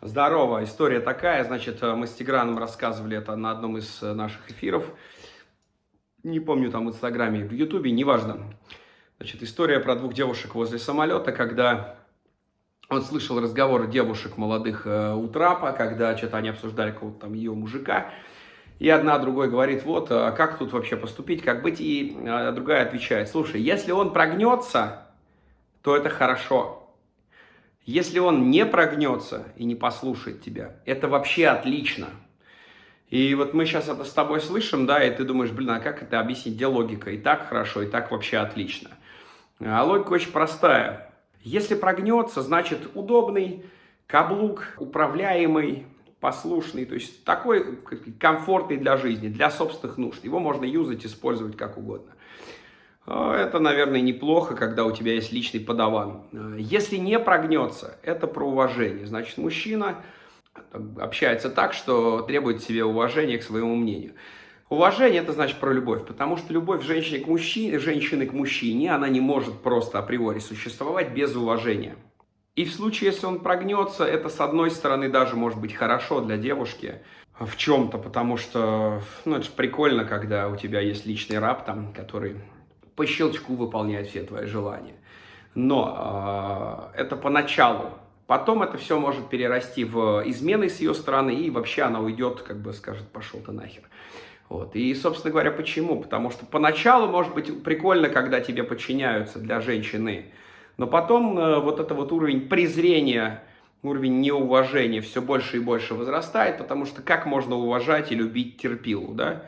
Здорово, история такая, значит, мы с Тиграном рассказывали это на одном из наших эфиров, не помню, там в Инстаграме, в Ютубе, неважно. Значит, история про двух девушек возле самолета, когда он слышал разговор девушек молодых э, у трапа, когда что-то они обсуждали какого-то там ее мужика, и одна другой говорит, вот, а как тут вообще поступить, как быть, и э, другая отвечает, слушай, если он прогнется, то это хорошо, если он не прогнется и не послушает тебя, это вообще отлично. И вот мы сейчас это с тобой слышим, да, и ты думаешь, блин, а как это объяснить, где логика? И так хорошо, и так вообще отлично. А логика очень простая. Если прогнется, значит удобный, каблук, управляемый, послушный, то есть такой комфортный для жизни, для собственных нужд. Его можно юзать, использовать как угодно. А, это, наверное, неплохо, когда у тебя есть личный подаван. А, если не прогнется, это про уважение. Значит, мужчина общается так, что требует себе уважения к своему мнению. Уважение – это значит про любовь, потому что любовь женщины к, мужчине, женщины к мужчине, она не может просто априори существовать без уважения. И в случае, если он прогнется, это, с одной стороны, даже может быть хорошо для девушки в чем-то, потому что, ну, это же прикольно, когда у тебя есть личный раб, там, который по щелчку выполняет все твои желания. Но э, это поначалу. Потом это все может перерасти в измены с ее стороны, и вообще она уйдет, как бы скажет, пошел ты нахер. Вот. И, собственно говоря, почему? Потому что поначалу, может быть, прикольно, когда тебе подчиняются для женщины, но потом э, вот это вот уровень презрения, уровень неуважения все больше и больше возрастает, потому что как можно уважать и любить терпилу, да?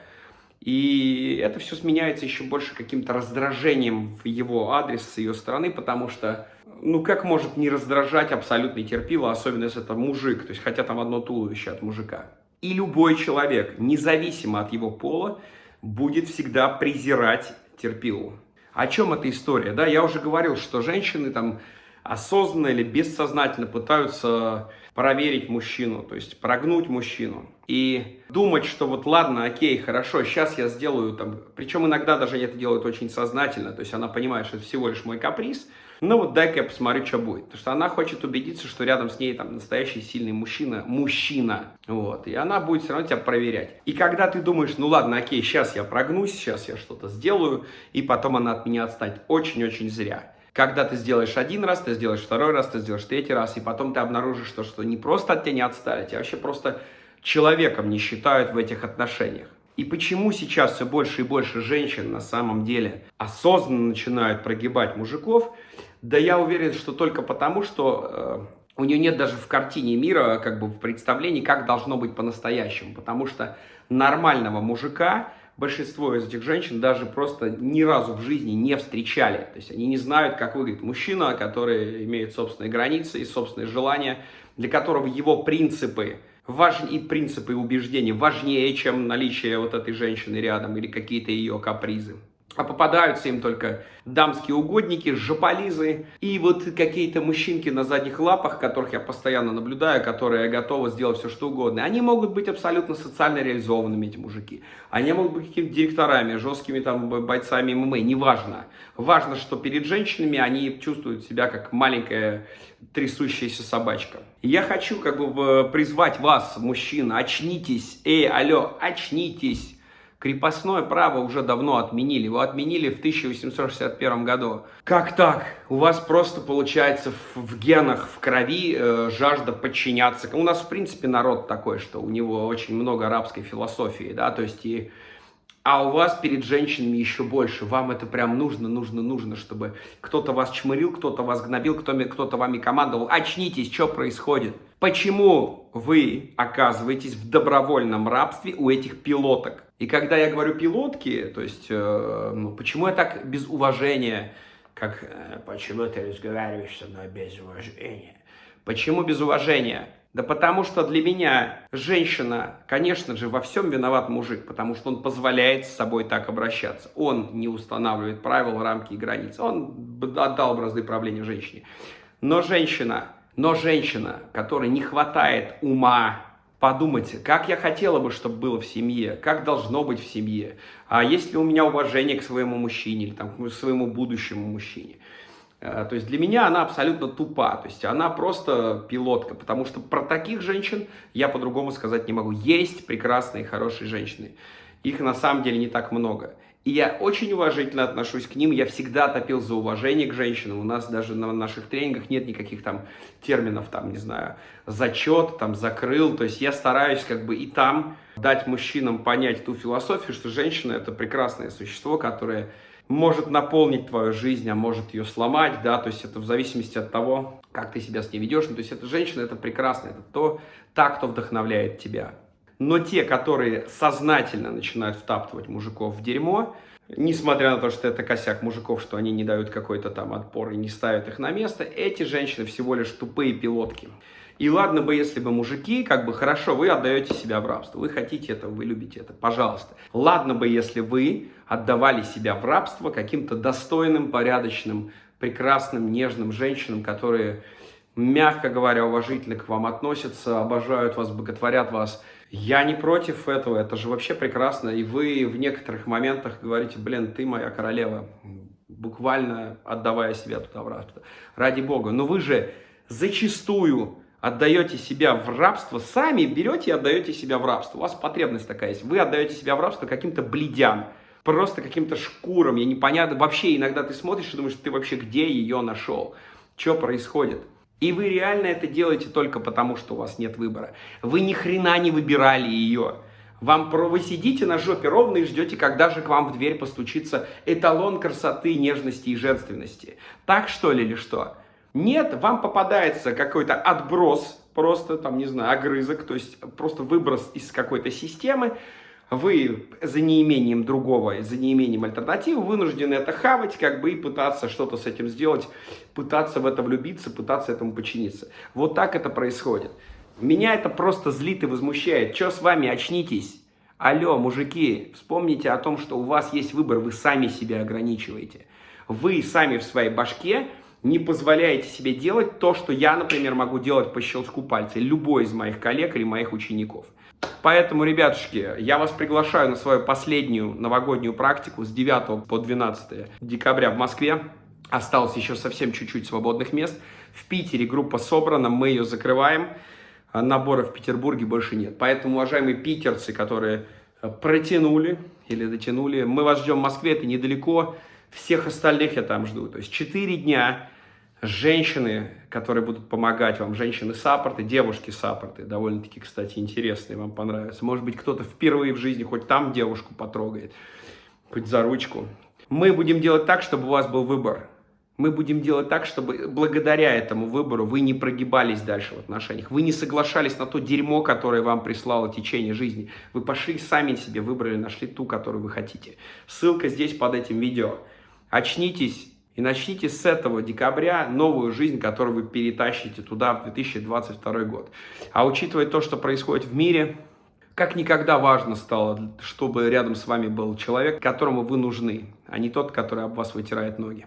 И это все сменяется еще больше каким-то раздражением в его адрес с ее стороны, потому что, ну, как может не раздражать абсолютный терпило, особенно если это мужик, то есть хотя там одно туловище от мужика. И любой человек, независимо от его пола, будет всегда презирать терпилу. О чем эта история? Да, я уже говорил, что женщины там осознанно или бессознательно пытаются проверить мужчину, то есть прогнуть мужчину. И думать, что вот ладно, окей, хорошо, сейчас я сделаю там, причем иногда даже это делают очень сознательно, то есть она понимает, что это всего лишь мой каприз, ну вот дай-ка я посмотрю, что будет. Потому что она хочет убедиться, что рядом с ней там настоящий сильный мужчина, мужчина, вот, и она будет все равно тебя проверять. И когда ты думаешь, ну ладно, окей, сейчас я прогнусь, сейчас я что-то сделаю, и потом она от меня отстанет, очень-очень зря. Когда ты сделаешь один раз, ты сделаешь второй раз, ты сделаешь третий раз, и потом ты обнаружишь то, что не просто от тебя не отстали, тебя вообще просто человеком не считают в этих отношениях. И почему сейчас все больше и больше женщин на самом деле осознанно начинают прогибать мужиков? Да я уверен, что только потому, что э, у нее нет даже в картине мира, как бы в представлении, как должно быть по-настоящему. Потому что нормального мужика большинство из этих женщин даже просто ни разу в жизни не встречали. То есть они не знают, как выглядит мужчина, который имеет собственные границы и собственные желания, для которого его принципы важ... и принципы и убеждения важнее, чем наличие вот этой женщины рядом или какие-то ее капризы. А попадаются им только дамские угодники, жополизы и вот какие-то мужчинки на задних лапах, которых я постоянно наблюдаю, которые готовы сделать все, что угодно. Они могут быть абсолютно социально реализованными, эти мужики. Они могут быть какими-то директорами, жесткими там бойцами ММА, неважно. Важно, что перед женщинами они чувствуют себя как маленькая трясущаяся собачка. Я хочу как бы призвать вас, мужчина, очнитесь, эй, алло, очнитесь. Крепостное право уже давно отменили. Его отменили в 1861 году. Как так? У вас просто получается в, в генах, в крови э, жажда подчиняться. У нас, в принципе, народ такой, что у него очень много арабской философии, да, то есть и а у вас перед женщинами еще больше. Вам это прям нужно, нужно, нужно, чтобы кто-то вас чмырил, кто-то вас гнобил, кто-то вами командовал. Очнитесь, что происходит? Почему вы оказываетесь в добровольном рабстве у этих пилоток? И когда я говорю пилотки, то есть, э, ну, почему я так без уважения, как э, «почему ты разговариваешь со мной без уважения?» Почему без уважения? Да потому что для меня женщина, конечно же, во всем виноват мужик, потому что он позволяет с собой так обращаться. Он не устанавливает правила, рамки и границы. Он отдал бразды правления женщине. Но женщина, но женщина, которой не хватает ума подумать, как я хотела бы, чтобы было в семье, как должно быть в семье, а есть ли у меня уважение к своему мужчине или там, к своему будущему мужчине. Э, то есть для меня она абсолютно тупа, то есть она просто пилотка, потому что про таких женщин я по-другому сказать не могу. Есть прекрасные, хорошие женщины, их на самом деле не так много. И я очень уважительно отношусь к ним, я всегда топил за уважение к женщинам, у нас даже на наших тренингах нет никаких там терминов, там, не знаю, зачет, там, закрыл, то есть я стараюсь как бы и там дать мужчинам понять ту философию, что женщина это прекрасное существо, которое может наполнить твою жизнь, а может ее сломать, да, то есть это в зависимости от того, как ты себя с ней ведешь, ну, то есть эта женщина, это прекрасно, это то, та, кто вдохновляет тебя. Но те, которые сознательно начинают втаптывать мужиков в дерьмо, несмотря на то, что это косяк мужиков, что они не дают какой-то там отпор и не ставят их на место, эти женщины всего лишь тупые пилотки. И ладно бы, если бы мужики, как бы хорошо, вы отдаете себя в рабство, вы хотите это, вы любите это, пожалуйста. Ладно бы, если вы отдавали себя в рабство каким-то достойным, порядочным, прекрасным, нежным женщинам, которые, мягко говоря, уважительно к вам относятся, обожают вас, боготворят вас. Я не против этого, это же вообще прекрасно. И вы в некоторых моментах говорите, блин, ты моя королева, буквально отдавая себя туда в рабство. Ради бога. Но вы же зачастую отдаете себя в рабство, сами берете и отдаете себя в рабство. У вас потребность такая есть. Вы отдаете себя в рабство каким-то бледям, просто каким-то шкурам. Я непонятно. Вообще иногда ты смотришь и думаешь, ты вообще где ее нашел? Что происходит? И вы реально это делаете только потому, что у вас нет выбора. Вы ни хрена не выбирали ее. Вам про вы сидите на жопе ровно и ждете, когда же к вам в дверь постучится эталон красоты, нежности и женственности. Так что ли или что? Нет, вам попадается какой-то отброс, просто там, не знаю, огрызок, то есть просто выброс из какой-то системы, вы за неимением другого, за неимением альтернативы вынуждены это хавать, как бы и пытаться что-то с этим сделать, пытаться в это влюбиться, пытаться этому подчиниться. Вот так это происходит. Меня это просто злит и возмущает. Что с вами? Очнитесь. Алло, мужики, вспомните о том, что у вас есть выбор, вы сами себя ограничиваете. Вы сами в своей башке не позволяете себе делать то, что я, например, могу делать по щелчку пальца, любой из моих коллег или моих учеников. Поэтому, ребятушки, я вас приглашаю на свою последнюю новогоднюю практику с 9 по 12 декабря в Москве. Осталось еще совсем чуть-чуть свободных мест. В Питере группа собрана, мы ее закрываем. Набора в Петербурге больше нет. Поэтому, уважаемые питерцы, которые протянули или дотянули, мы вас ждем в Москве, это недалеко. Всех остальных я там жду. То есть 4 дня женщины, которые будут помогать вам, женщины-саппорты, девушки-саппорты, довольно-таки, кстати, интересные, вам понравятся. Может быть, кто-то впервые в жизни хоть там девушку потрогает, хоть за ручку. Мы будем делать так, чтобы у вас был выбор. Мы будем делать так, чтобы благодаря этому выбору вы не прогибались дальше в отношениях. Вы не соглашались на то дерьмо, которое вам прислало течение жизни. Вы пошли сами себе, выбрали, нашли ту, которую вы хотите. Ссылка здесь под этим видео. Очнитесь и начните с этого декабря новую жизнь, которую вы перетащите туда в 2022 год. А учитывая то, что происходит в мире, как никогда важно стало, чтобы рядом с вами был человек, которому вы нужны, а не тот, который об вас вытирает ноги.